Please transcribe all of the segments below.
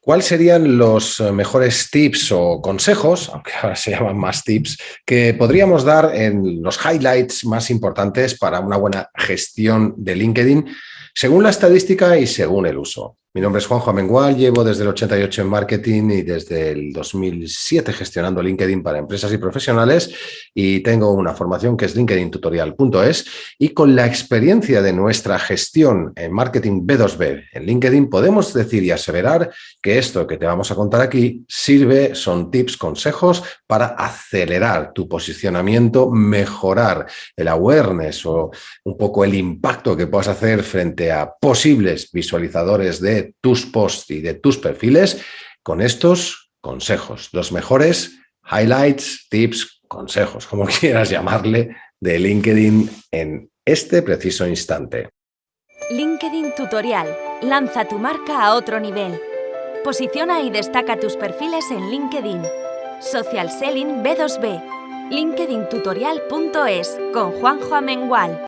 ¿Cuáles serían los eh, mejores tips o consejos, aunque ahora se llaman más tips, que podríamos dar en los highlights más importantes para una buena gestión de LinkedIn según la estadística y según el uso? Mi nombre es Juanjo Amengual, llevo desde el 88 en marketing y desde el 2007 gestionando LinkedIn para empresas y profesionales. Y tengo una formación que es linkedintutorial.es y con la experiencia de nuestra gestión en marketing B2B en LinkedIn podemos decir y aseverar que esto que te vamos a contar aquí sirve, son tips, consejos para acelerar tu posicionamiento, mejorar el awareness o un poco el impacto que puedas hacer frente a posibles visualizadores de tus posts y de tus perfiles con estos consejos, los mejores highlights, tips, consejos, como quieras llamarle, de LinkedIn en este preciso instante. LinkedIn Tutorial. Lanza tu marca a otro nivel. Posiciona y destaca tus perfiles en LinkedIn. Social Selling B2B. LinkedIntutorial.es con Juanjo Amengual.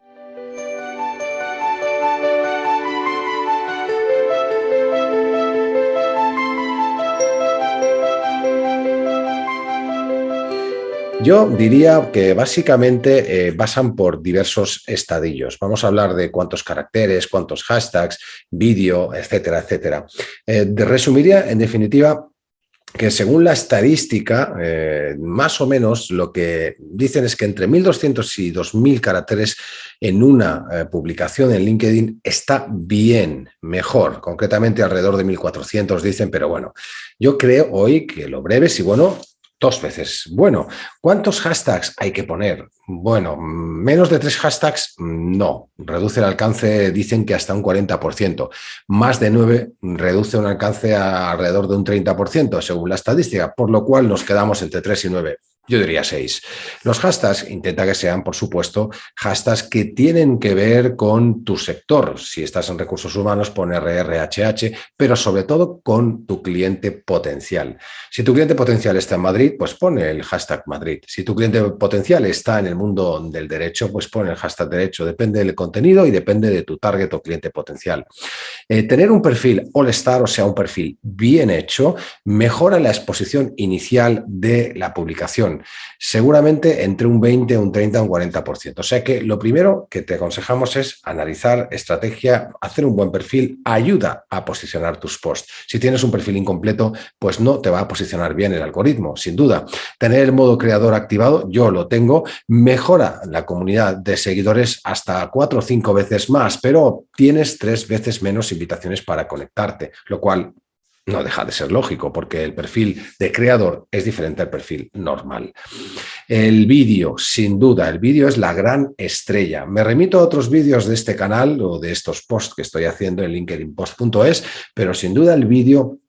Yo diría que básicamente eh, pasan por diversos estadillos. Vamos a hablar de cuántos caracteres, cuántos hashtags, vídeo, etcétera, etcétera. Eh, resumiría, en definitiva, que según la estadística, eh, más o menos lo que dicen es que entre 1.200 y 2.000 caracteres en una publicación en LinkedIn está bien, mejor, concretamente alrededor de 1.400 dicen, pero bueno, yo creo hoy que lo breve, si bueno, dos veces. Bueno, ¿cuántos hashtags hay que poner? Bueno, menos de tres hashtags, no. Reduce el alcance, dicen que hasta un 40%. Más de nueve reduce un alcance a alrededor de un 30%, según la estadística, por lo cual nos quedamos entre tres y nueve. Yo diría seis. Los hashtags intenta que sean, por supuesto, hashtags que tienen que ver con tu sector. Si estás en recursos humanos, pon RRHH, pero sobre todo con tu cliente potencial. Si tu cliente potencial está en Madrid, pues pone el hashtag Madrid. Si tu cliente potencial está en el mundo del derecho, pues pone el hashtag derecho. Depende del contenido y depende de tu target o cliente potencial. Eh, tener un perfil all-star, o sea, un perfil bien hecho, mejora la exposición inicial de la publicación seguramente entre un 20, un 30, un 40%. O sea que lo primero que te aconsejamos es analizar estrategia, hacer un buen perfil, ayuda a posicionar tus posts. Si tienes un perfil incompleto, pues no te va a posicionar bien el algoritmo, sin duda. Tener el modo creador activado, yo lo tengo, mejora la comunidad de seguidores hasta cuatro o cinco veces más, pero tienes tres veces menos invitaciones para conectarte, lo cual no deja de ser lógico, porque el perfil de creador es diferente al perfil normal. El vídeo, sin duda, el vídeo es la gran estrella. Me remito a otros vídeos de este canal o de estos posts que estoy haciendo en linkedinpost.es, pero sin duda el vídeo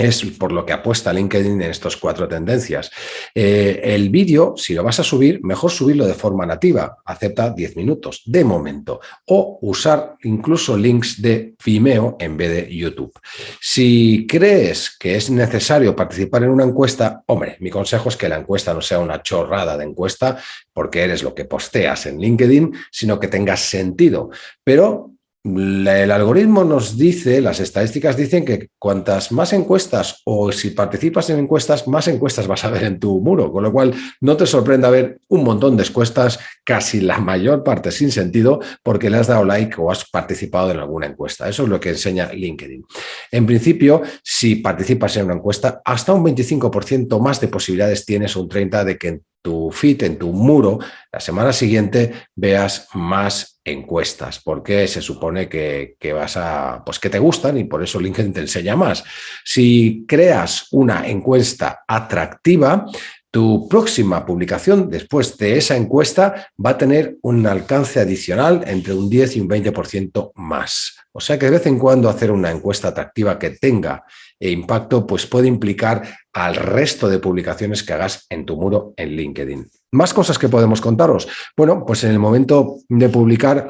es por lo que apuesta LinkedIn en estas cuatro tendencias. Eh, el vídeo, si lo vas a subir, mejor subirlo de forma nativa, acepta 10 minutos de momento, o usar incluso links de Vimeo en vez de YouTube. Si crees que es necesario participar en una encuesta, hombre, mi consejo es que la encuesta no sea una chorrada de encuesta, porque eres lo que posteas en LinkedIn, sino que tenga sentido. Pero el algoritmo nos dice, las estadísticas dicen que cuantas más encuestas o si participas en encuestas, más encuestas vas a ver en tu muro, con lo cual no te sorprenda ver un montón de encuestas, casi la mayor parte sin sentido, porque le has dado like o has participado en alguna encuesta. Eso es lo que enseña LinkedIn. En principio, si participas en una encuesta, hasta un 25% más de posibilidades tienes, un 30% de que tu feed, en tu muro, la semana siguiente veas más encuestas, porque se supone que, vas a, pues que te gustan y por eso LinkedIn te enseña más. Si creas una encuesta atractiva, tu próxima publicación después de esa encuesta va a tener un alcance adicional entre un 10 y un 20% más. O sea que de vez en cuando hacer una encuesta atractiva que tenga impacto pues puede implicar al resto de publicaciones que hagas en tu muro en LinkedIn. Más cosas que podemos contaros. Bueno, pues en el momento de publicar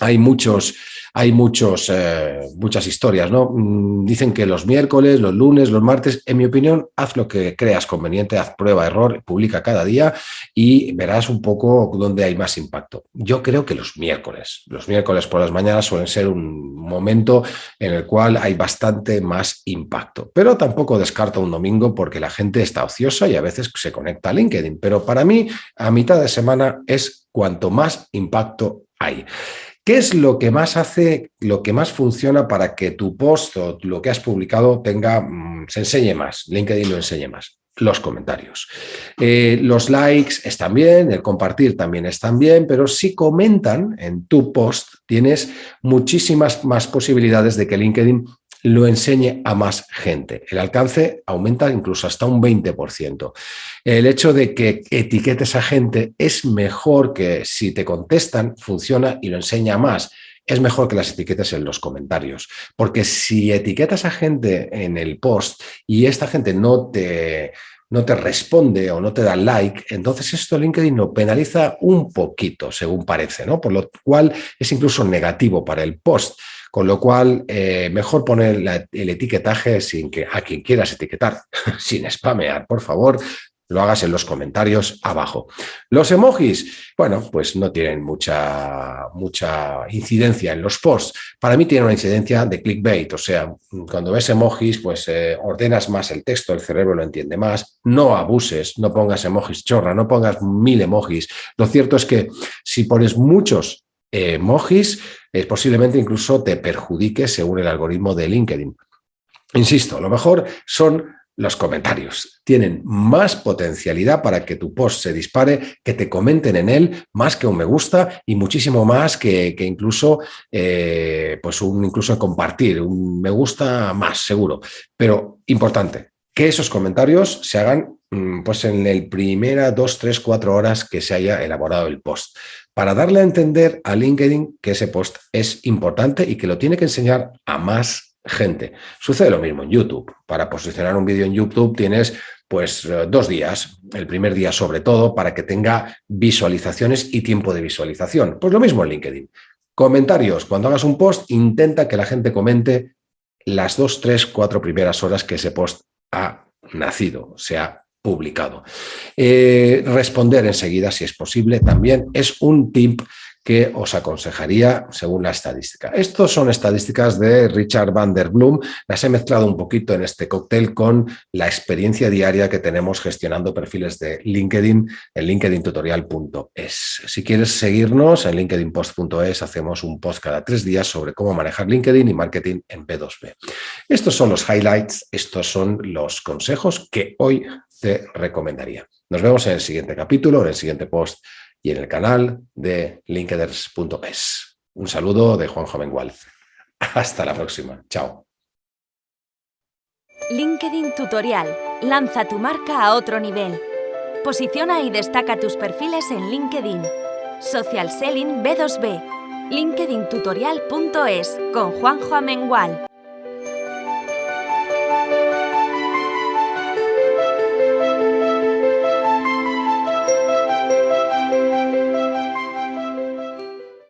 hay muchos, hay muchos, eh, muchas historias, ¿no? Mm, dicen que los miércoles, los lunes, los martes, en mi opinión, haz lo que creas conveniente, haz prueba, error, publica cada día y verás un poco dónde hay más impacto. Yo creo que los miércoles, los miércoles por las mañanas suelen ser un momento en el cual hay bastante más impacto, pero tampoco descarto un domingo porque la gente está ociosa y a veces se conecta a LinkedIn, pero para mí a mitad de semana es cuanto más impacto hay. ¿Qué es lo que más hace, lo que más funciona para que tu post o lo que has publicado tenga, mm, se enseñe más, LinkedIn lo enseñe más? Los comentarios. Eh, los likes están bien, el compartir también están bien, pero si comentan en tu post tienes muchísimas más posibilidades de que LinkedIn lo enseñe a más gente. El alcance aumenta incluso hasta un 20%. El hecho de que etiquetes a gente es mejor que si te contestan, funciona y lo enseña más. Es mejor que las etiquetes en los comentarios, porque si etiquetas a gente en el post y esta gente no te, no te responde o no te da like, entonces esto LinkedIn lo penaliza un poquito, según parece, ¿no? Por lo cual es incluso negativo para el post. Con lo cual, eh, mejor poner el etiquetaje sin que a quien quieras etiquetar, sin spamear, por favor, lo hagas en los comentarios abajo. Los emojis, bueno, pues no tienen mucha, mucha incidencia en los posts. Para mí tiene una incidencia de clickbait, o sea, cuando ves emojis, pues eh, ordenas más el texto, el cerebro lo entiende más, no abuses, no pongas emojis chorra, no pongas mil emojis. Lo cierto es que si pones muchos emojis, es posiblemente incluso te perjudique según el algoritmo de LinkedIn. Insisto, lo mejor son los comentarios. Tienen más potencialidad para que tu post se dispare, que te comenten en él, más que un me gusta y muchísimo más que, incluso, eh, pues un, incluso compartir, un me gusta más, seguro. Pero importante, que esos comentarios se hagan pues en el primera dos, tres, cuatro horas que se haya elaborado el post para darle a entender a LinkedIn que ese post es importante y que lo tiene que enseñar a más gente. Sucede lo mismo en YouTube. Para posicionar un vídeo en YouTube tienes pues eh, dos días, el primer día sobre todo, para que tenga visualizaciones y tiempo de visualización. Pues lo mismo en LinkedIn. Comentarios. Cuando hagas un post, intenta que la gente comente las dos, tres, cuatro primeras horas que ese post ha nacido, sea publicado. Eh, responder enseguida, si es posible, también es un tip que os aconsejaría según la estadística. Estos son estadísticas de Richard van der Bloom. Las he mezclado un poquito en este cóctel con la experiencia diaria que tenemos gestionando perfiles de LinkedIn en linkedintutorial.es. Si quieres seguirnos en linkedinpost.es, hacemos un post cada tres días sobre cómo manejar LinkedIn y marketing en B2B. Estos son los highlights, estos son los consejos que hoy te recomendaría. Nos vemos en el siguiente capítulo, en el siguiente post y en el canal de linkeders.es. Un saludo de Juan Jovengual. Hasta la próxima. Chao. LinkedIn Tutorial. Lanza tu marca a otro nivel. Posiciona y destaca tus perfiles en LinkedIn. Social Selling B2B. LinkedIntutorial.es con Juanjo Amengual.